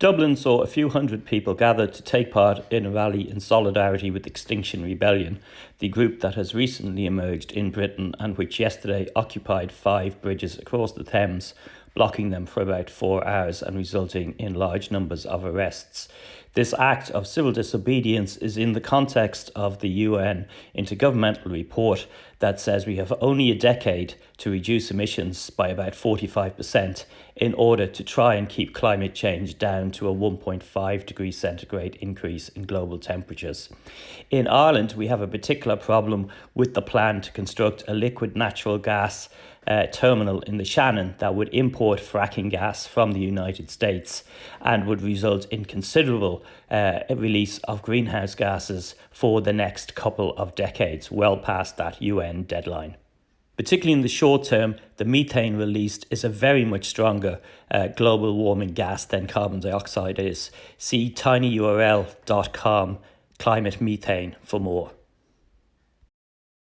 Dublin saw a few hundred people gathered to take part in a rally in solidarity with Extinction Rebellion, the group that has recently emerged in Britain and which yesterday occupied five bridges across the Thames, blocking them for about four hours and resulting in large numbers of arrests. This act of civil disobedience is in the context of the UN Intergovernmental Report that says we have only a decade to reduce emissions by about 45% in order to try and keep climate change down to a 1.5 degree centigrade increase in global temperatures. In Ireland, we have a particular problem with the plan to construct a liquid natural gas uh, terminal in the Shannon that would import fracking gas from the United States and would result in considerable uh, release of greenhouse gases for the next couple of decades, well past that UN deadline. Particularly in the short term, the methane released is a very much stronger uh, global warming gas than carbon dioxide is. See tinyurl.com climate methane for more.